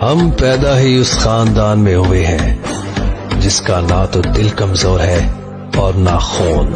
हम पैदा ही उस खानदान में हुए हैं, जिसका ना तो दिल कमज़ोर है और ना खून।